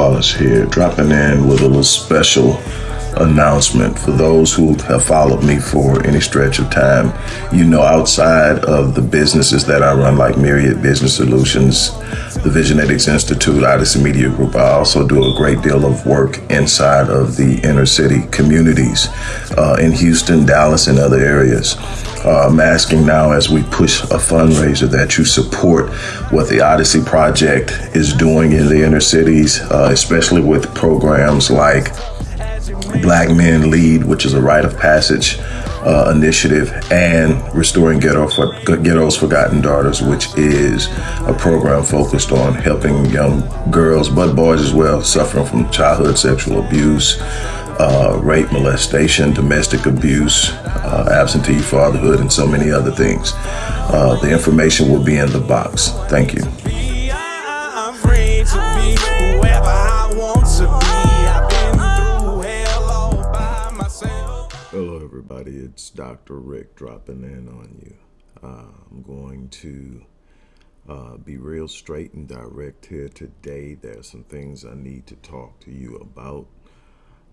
Wallace here, dropping in with a little special announcement for those who have followed me for any stretch of time. You know, outside of the businesses that I run, like Myriad Business Solutions, the Visionetics Institute, Odyssey Media Group, I also do a great deal of work inside of the inner city communities uh, in Houston, Dallas, and other areas. Uh, I'm asking now as we push a fundraiser that you support what the Odyssey Project is doing in the inner cities, uh, especially with programs like Black Men Lead, which is a rite of passage uh, initiative, and Restoring Ghetto for, Ghetto's Forgotten Daughters, which is a program focused on helping young girls, but boys as well, suffering from childhood sexual abuse, uh, rape, molestation, domestic abuse, uh, absentee fatherhood, and so many other things. Uh, the information will be in the box. Thank you. Everybody. It's Dr. Rick dropping in on you. Uh, I'm going to uh, be real straight and direct here today. There are some things I need to talk to you about.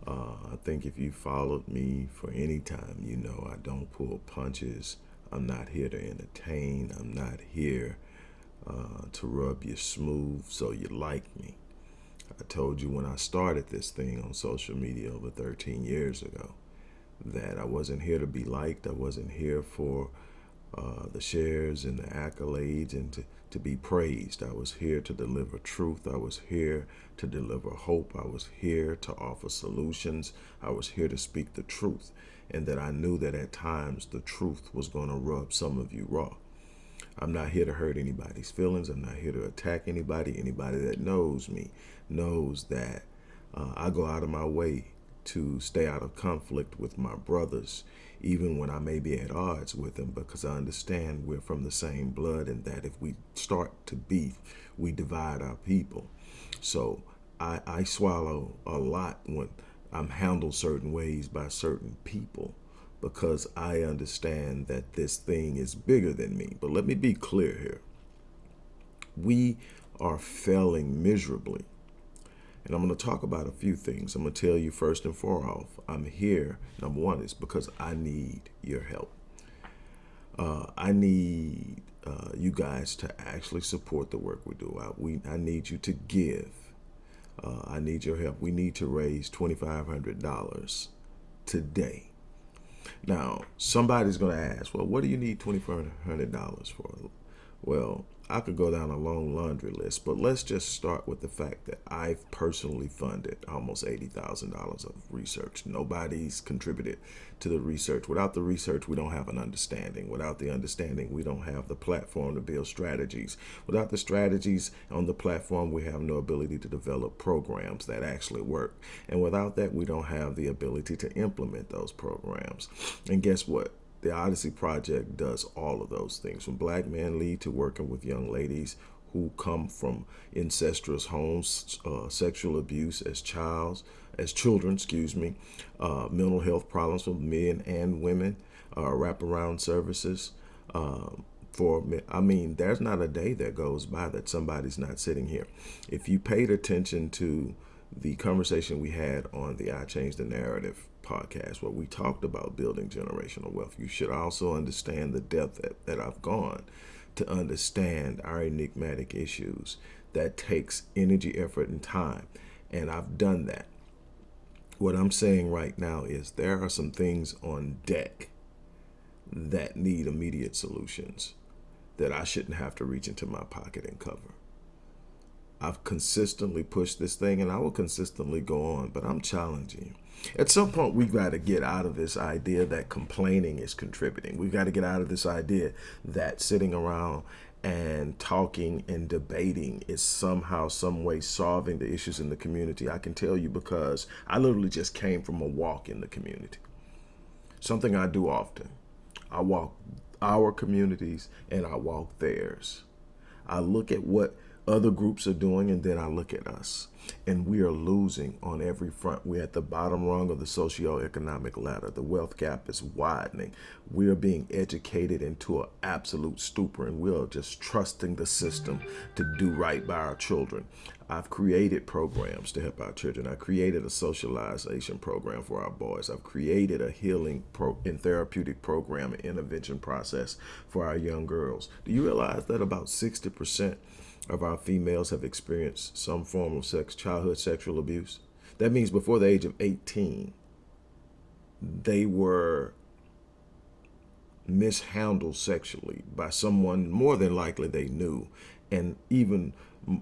Uh, I think if you followed me for any time, you know I don't pull punches. I'm not here to entertain. I'm not here uh, to rub you smooth so you like me. I told you when I started this thing on social media over 13 years ago that I wasn't here to be liked. I wasn't here for uh, the shares and the accolades and to, to be praised. I was here to deliver truth. I was here to deliver hope. I was here to offer solutions. I was here to speak the truth. And that I knew that at times the truth was going to rub some of you raw. I'm not here to hurt anybody's feelings. I'm not here to attack anybody. Anybody that knows me knows that uh, I go out of my way to stay out of conflict with my brothers, even when I may be at odds with them, because I understand we're from the same blood and that if we start to beef, we divide our people. So I, I swallow a lot when I'm handled certain ways by certain people because I understand that this thing is bigger than me. But let me be clear here. We are failing miserably. And I'm going to talk about a few things. I'm going to tell you first and foremost, I'm here, number one, is because I need your help. Uh, I need uh, you guys to actually support the work we do. I, we, I need you to give. Uh, I need your help. We need to raise $2,500 today. Now, somebody's going to ask, well, what do you need $2,500 for? Well, I could go down a long laundry list, but let's just start with the fact that I've personally funded almost $80,000 of research. Nobody's contributed to the research. Without the research, we don't have an understanding. Without the understanding, we don't have the platform to build strategies. Without the strategies on the platform, we have no ability to develop programs that actually work. And without that, we don't have the ability to implement those programs. And guess what? The Odyssey Project does all of those things, from Black Men Lead to working with young ladies who come from incestuous homes, uh, sexual abuse as childs, as children, excuse me, uh, mental health problems for men and women, uh, wraparound services. Um, for I mean, there's not a day that goes by that somebody's not sitting here. If you paid attention to the conversation we had on the I Change the Narrative podcast where we talked about building generational wealth, you should also understand the depth that, that I've gone to understand our enigmatic issues. That takes energy, effort, and time. And I've done that. What I'm saying right now is there are some things on deck that need immediate solutions that I shouldn't have to reach into my pocket and cover. I've consistently pushed this thing and I will consistently go on, but I'm challenging At some point, we've got to get out of this idea that complaining is contributing. We've got to get out of this idea that sitting around and talking and debating is somehow, some way solving the issues in the community. I can tell you because I literally just came from a walk in the community. Something I do often. I walk our communities and I walk theirs. I look at what other groups are doing, and then I look at us. And we are losing on every front. We're at the bottom rung of the socioeconomic ladder. The wealth gap is widening. We are being educated into an absolute stupor, and we are just trusting the system to do right by our children. I've created programs to help our children. I created a socialization program for our boys. I've created a healing pro and therapeutic program intervention process for our young girls. Do you realize that about 60% of our females have experienced some form of sex, childhood sexual abuse. That means before the age of 18, they were mishandled sexually by someone more than likely they knew, and even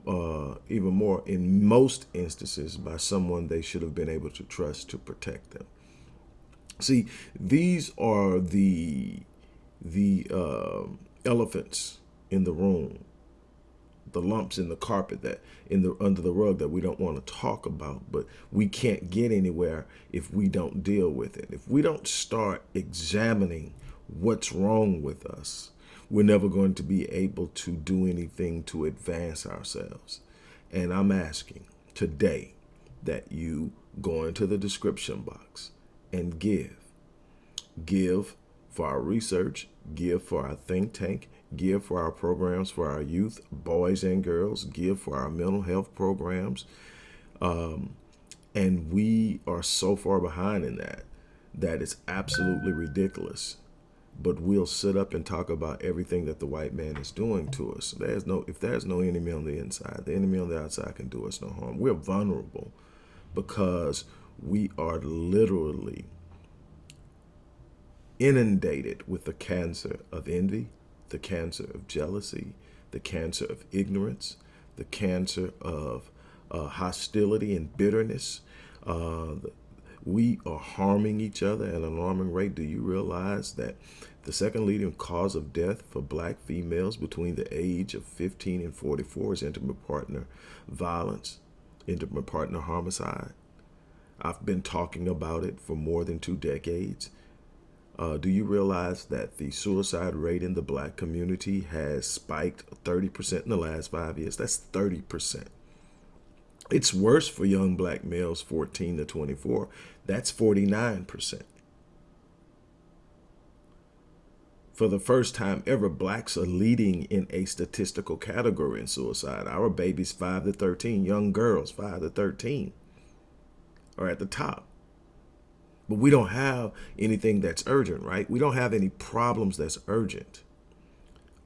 uh, even more in most instances by someone they should have been able to trust to protect them. See, these are the the uh, elephants in the room the lumps in the carpet that in the under the rug that we don't want to talk about but we can't get anywhere if we don't deal with it. If we don't start examining what's wrong with us we're never going to be able to do anything to advance ourselves. And i'm asking today that you go into the description box and give. Give for our research give for our think tank give for our programs for our youth, boys and girls, give for our mental health programs. Um, and we are so far behind in that, that it's absolutely ridiculous. But we'll sit up and talk about everything that the white man is doing to us. There's no, if there's no enemy on the inside, the enemy on the outside can do us no harm. We're vulnerable because we are literally inundated with the cancer of envy, the cancer of jealousy, the cancer of ignorance, the cancer of uh, hostility and bitterness. Uh, we are harming each other at an alarming rate. Do you realize that the second leading cause of death for black females between the age of 15 and 44 is intimate partner violence, intimate partner homicide? I've been talking about it for more than two decades. Uh, do you realize that the suicide rate in the black community has spiked 30% in the last five years? That's 30%. It's worse for young black males 14 to 24. That's 49%. For the first time ever, blacks are leading in a statistical category in suicide. Our babies 5 to 13, young girls 5 to 13 are at the top. But we don't have anything that's urgent, right? We don't have any problems that's urgent.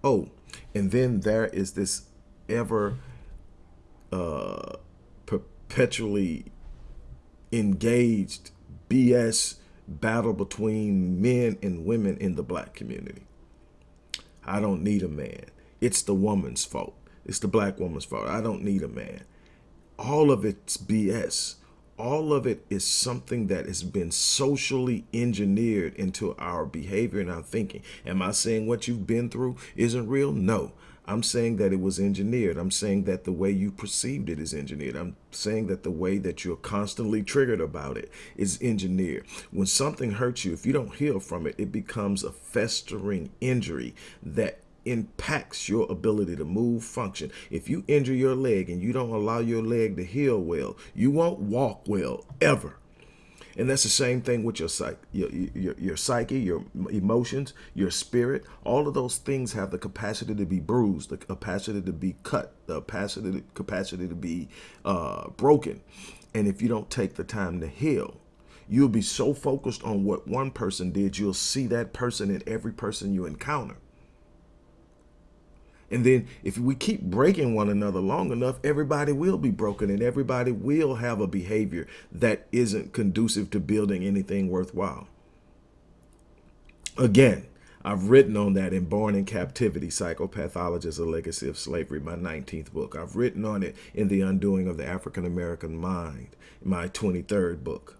Oh, and then there is this ever uh, perpetually engaged BS battle between men and women in the black community. I don't need a man. It's the woman's fault. It's the black woman's fault. I don't need a man. All of it's BS all of it is something that has been socially engineered into our behavior and our thinking. Am I saying what you've been through isn't real? No. I'm saying that it was engineered. I'm saying that the way you perceived it is engineered. I'm saying that the way that you're constantly triggered about it is engineered. When something hurts you, if you don't heal from it, it becomes a festering injury that impacts your ability to move, function. If you injure your leg and you don't allow your leg to heal well, you won't walk well ever. And that's the same thing with your psyche, your, your, your psyche, your emotions, your spirit. All of those things have the capacity to be bruised, the capacity to be cut, the capacity, capacity to be uh, broken. And if you don't take the time to heal, you'll be so focused on what one person did, you'll see that person in every person you encounter. And then if we keep breaking one another long enough, everybody will be broken and everybody will have a behavior that isn't conducive to building anything worthwhile. Again, I've written on that in Born in Captivity, Psychopathology as a Legacy of Slavery, my 19th book. I've written on it in The Undoing of the African American Mind, my 23rd book.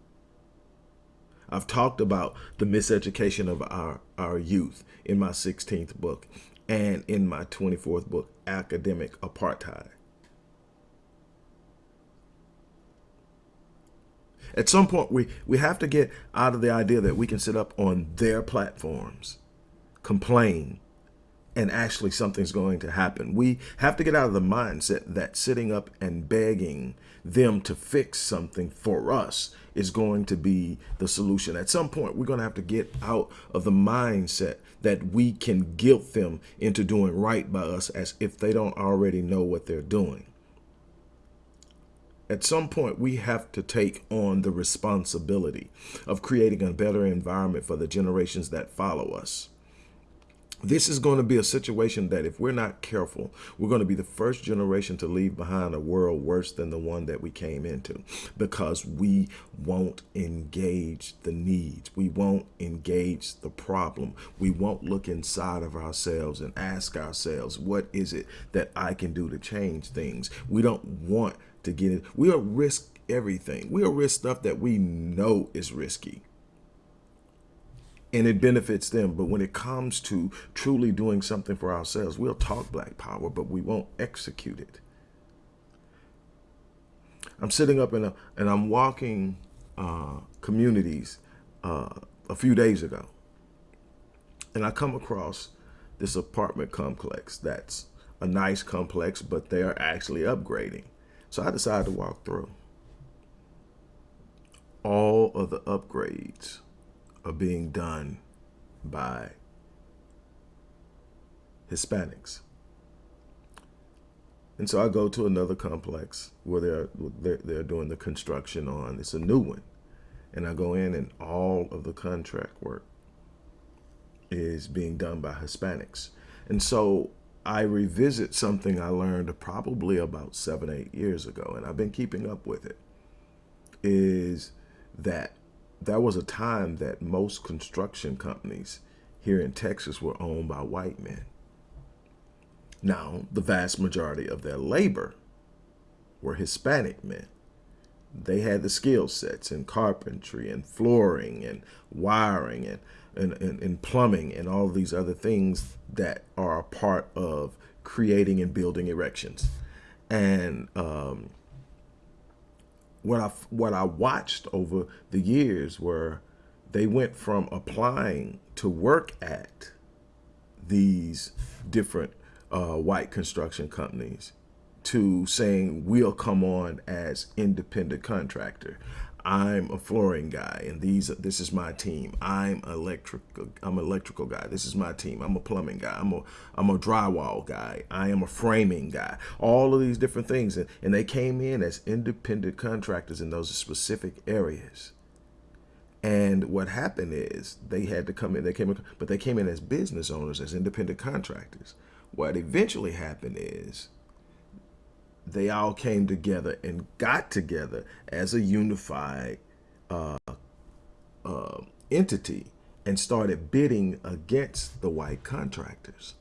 I've talked about the miseducation of our, our youth in my 16th book and in my 24th book, Academic Apartheid. At some point, we, we have to get out of the idea that we can sit up on their platforms, complain, and actually something's going to happen. We have to get out of the mindset that sitting up and begging them to fix something for us is going to be the solution. At some point, we're going to have to get out of the mindset that we can guilt them into doing right by us as if they don't already know what they're doing. At some point, we have to take on the responsibility of creating a better environment for the generations that follow us this is going to be a situation that if we're not careful, we're going to be the first generation to leave behind a world worse than the one that we came into because we won't engage the needs. We won't engage the problem. We won't look inside of ourselves and ask ourselves, what is it that I can do to change things? We don't want to get it. We'll risk everything. We'll risk stuff that we know is risky and it benefits them. But when it comes to truly doing something for ourselves, we'll talk black power, but we won't execute it. I'm sitting up in a, and I'm walking uh, communities uh, a few days ago, and I come across this apartment complex that's a nice complex, but they're actually upgrading. So I decided to walk through. All of the upgrades are being done by Hispanics. And so I go to another complex where they're, they're, they're doing the construction on, it's a new one. And I go in and all of the contract work is being done by Hispanics. And so I revisit something I learned probably about seven, eight years ago, and I've been keeping up with it, is that there was a time that most construction companies here in Texas were owned by white men. Now, the vast majority of their labor were Hispanic men. They had the skill sets in carpentry and flooring and wiring and, and, and, and plumbing and all these other things that are a part of creating and building erections. And um, what I what I watched over the years were they went from applying to work at these different uh, white construction companies to saying we'll come on as independent contractor. I'm a flooring guy and these this is my team. I'm electrical I'm electrical guy. This is my team. I'm a plumbing guy. I'm a I'm a drywall guy. I am a framing guy. All of these different things and, and they came in as independent contractors in those specific areas. And what happened is they had to come in, they came in, but they came in as business owners, as independent contractors. What eventually happened is they all came together and got together as a unified uh, uh, entity and started bidding against the white contractors.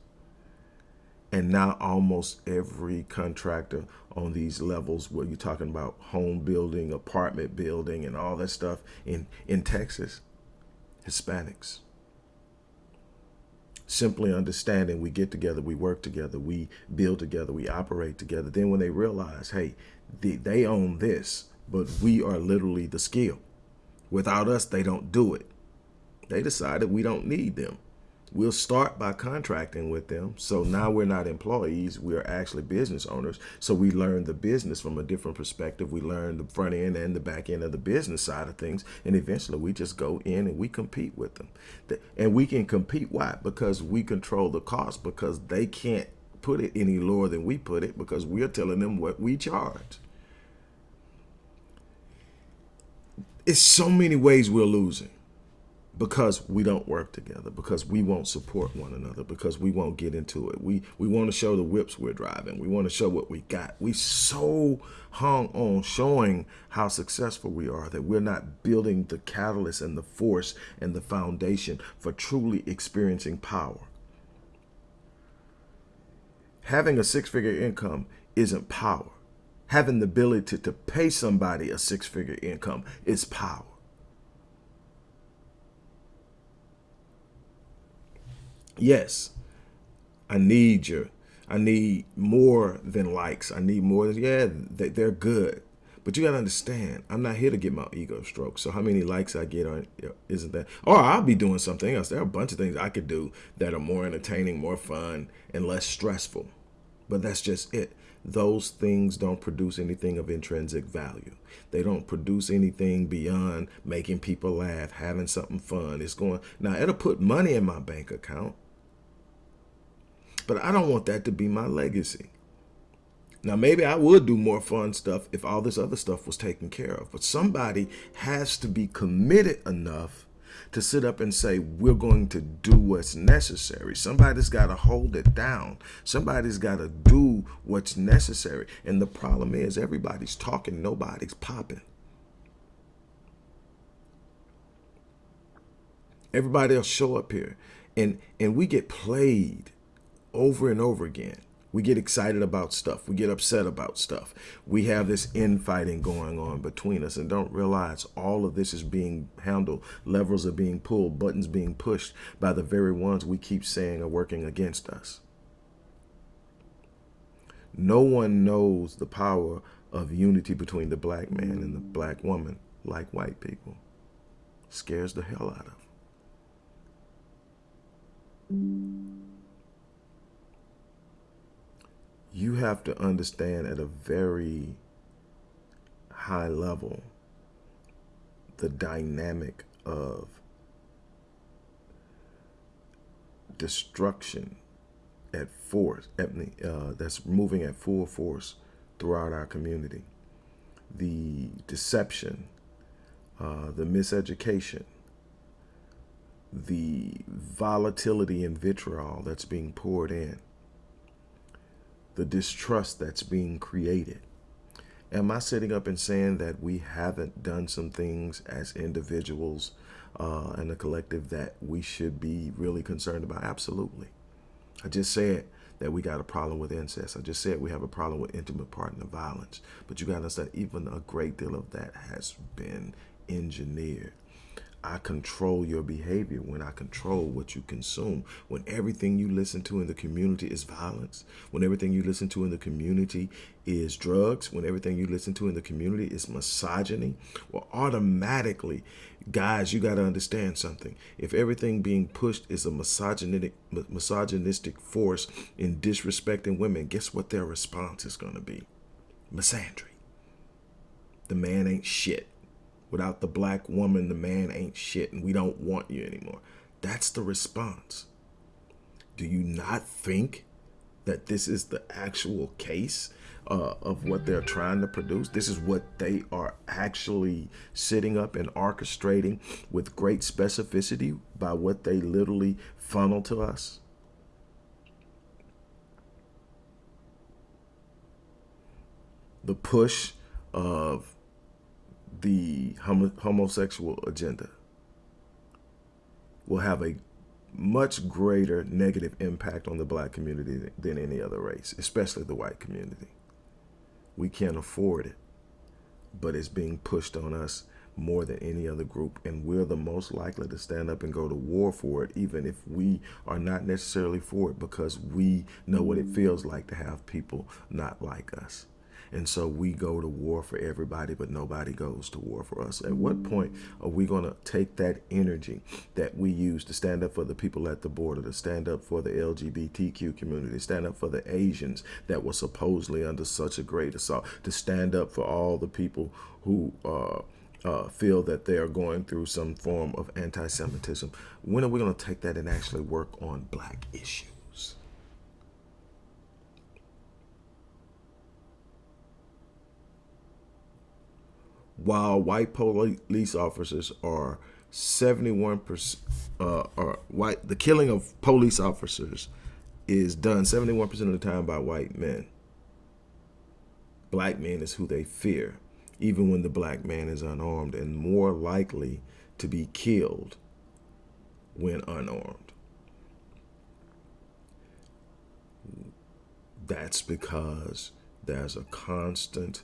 And now almost every contractor on these levels where you're talking about home building, apartment building, and all that stuff in, in Texas, Hispanics simply understanding we get together, we work together, we build together, we operate together. Then when they realize, hey, they, they own this, but we are literally the skill. Without us, they don't do it. They decided we don't need them. We'll start by contracting with them. So now we're not employees, we're actually business owners. So we learn the business from a different perspective. We learn the front end and the back end of the business side of things. And eventually we just go in and we compete with them. And we can compete, why? Because we control the cost because they can't put it any lower than we put it because we're telling them what we charge. It's so many ways we're losing because we don't work together, because we won't support one another, because we won't get into it. We we want to show the whips we're driving. We want to show what we got. We so hung on showing how successful we are that we're not building the catalyst and the force and the foundation for truly experiencing power. Having a six-figure income isn't power. Having the ability to, to pay somebody a six-figure income is power. Yes, I need you. I need more than likes. I need more than, yeah, they, they're good. But you got to understand, I'm not here to get my ego stroked. So how many likes I get on isn't that? Or I'll be doing something else. There are a bunch of things I could do that are more entertaining, more fun, and less stressful. But that's just it. Those things don't produce anything of intrinsic value. They don't produce anything beyond making people laugh, having something fun. It's going now. It'll put money in my bank account, but I don't want that to be my legacy. Now, maybe I would do more fun stuff if all this other stuff was taken care of. But somebody has to be committed enough to sit up and say, we're going to do what's necessary. Somebody's got to hold it down. Somebody's got to do what's necessary. And the problem is everybody's talking, nobody's popping. Everybody will show up here and, and we get played over and over again. We get excited about stuff. We get upset about stuff. We have this infighting going on between us and don't realize all of this is being handled. Levers are being pulled, buttons being pushed by the very ones we keep saying are working against us. No one knows the power of unity between the black man and the black woman like white people. Scares the hell out of them you have to understand at a very high level the dynamic of destruction at force uh, that's moving at full force throughout our community. The deception uh, the miseducation the volatility and vitriol that's being poured in the distrust that's being created. Am I sitting up and saying that we haven't done some things as individuals uh, and a collective that we should be really concerned about? Absolutely. I just said that we got a problem with incest. I just said we have a problem with intimate partner violence. But you got to understand, even a great deal of that has been engineered. I control your behavior when I control what you consume. When everything you listen to in the community is violence, when everything you listen to in the community is drugs, when everything you listen to in the community is misogyny, well, automatically, guys, you got to understand something. If everything being pushed is a misogynistic, misogynistic force in disrespecting women, guess what their response is going to be? Misandry. The man ain't shit. Without the black woman, the man ain't shit and we don't want you anymore. That's the response. Do you not think that this is the actual case uh, of what they're trying to produce? This is what they are actually sitting up and orchestrating with great specificity by what they literally funnel to us? The push of the homo homosexual agenda will have a much greater negative impact on the black community than any other race, especially the white community. We can't afford it, but it's being pushed on us more than any other group, and we're the most likely to stand up and go to war for it, even if we are not necessarily for it, because we know what it feels like to have people not like us. And so we go to war for everybody, but nobody goes to war for us. At what point are we going to take that energy that we use to stand up for the people at the border, to stand up for the LGBTQ community, stand up for the Asians that were supposedly under such a great assault, to stand up for all the people who uh, uh, feel that they are going through some form of anti-Semitism. When are we going to take that and actually work on black issues? While white police officers are 71% uh, or white, the killing of police officers is done 71% of the time by white men. Black men is who they fear, even when the black man is unarmed and more likely to be killed when unarmed. That's because there's a constant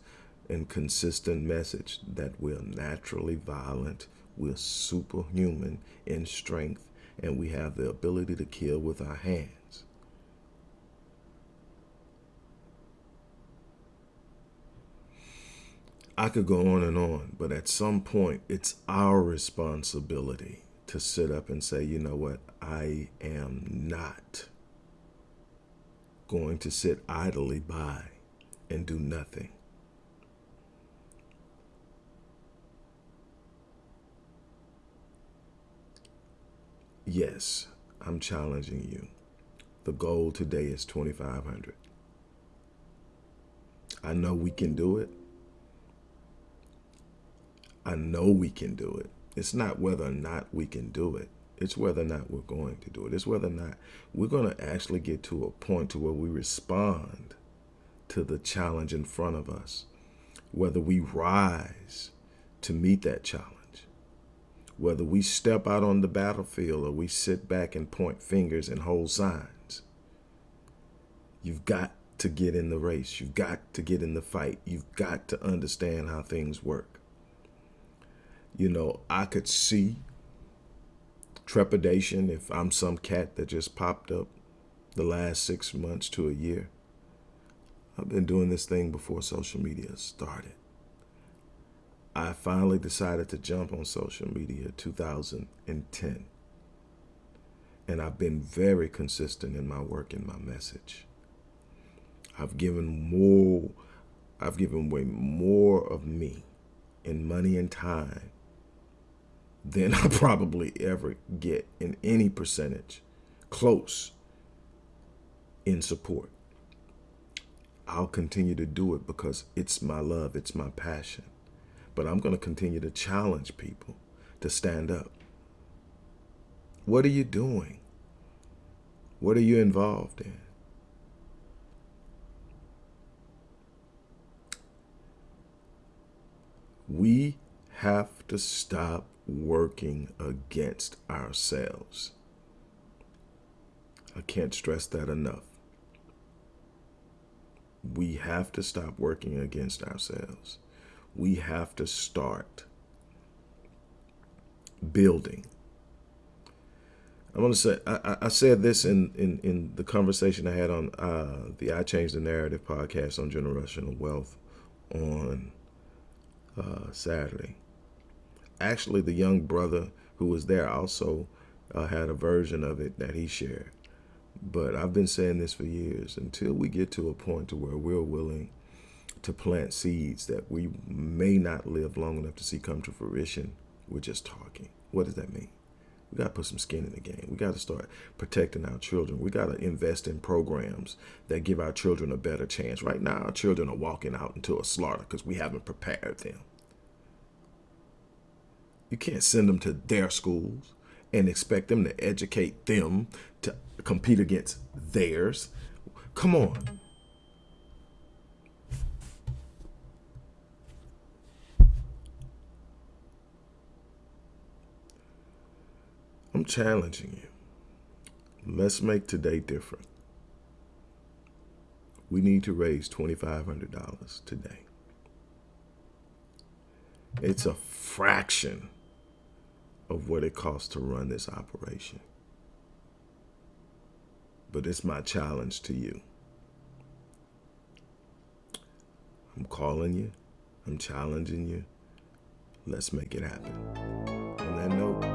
and consistent message that we're naturally violent, we're superhuman in strength, and we have the ability to kill with our hands. I could go on and on, but at some point, it's our responsibility to sit up and say, you know what, I am not going to sit idly by and do nothing. Yes, I'm challenging you. The goal today is 2500. I know we can do it. I know we can do it. It's not whether or not we can do it. It's whether or not we're going to do it. It's whether or not we're going to actually get to a point to where we respond to the challenge in front of us. Whether we rise to meet that challenge. Whether we step out on the battlefield or we sit back and point fingers and hold signs. You've got to get in the race. You've got to get in the fight. You've got to understand how things work. You know, I could see trepidation if I'm some cat that just popped up the last six months to a year. I've been doing this thing before social media started. I finally decided to jump on social media 2010. And I've been very consistent in my work and my message. I've given more, I've given away more of me in money and time than I probably ever get in any percentage close in support. I'll continue to do it because it's my love, it's my passion. But I'm going to continue to challenge people to stand up. What are you doing? What are you involved in? We have to stop working against ourselves. I can't stress that enough. We have to stop working against ourselves. We have to start building. I want to say, I, I, said this in, in, in the conversation I had on uh, the I Changed the Narrative podcast on generational wealth on uh, Saturday. Actually, the young brother who was there also uh, had a version of it that he shared. But I've been saying this for years. Until we get to a point to where we're willing to plant seeds that we may not live long enough to see come to fruition, we're just talking. What does that mean? We got to put some skin in the game. We got to start protecting our children. We got to invest in programs that give our children a better chance. Right now, our children are walking out into a slaughter because we haven't prepared them. You can't send them to their schools and expect them to educate them to compete against theirs. Come on. I'm challenging you. Let's make today different. We need to raise $2,500 today. It's a fraction of what it costs to run this operation. But it's my challenge to you. I'm calling you. I'm challenging you. Let's make it happen. On that note,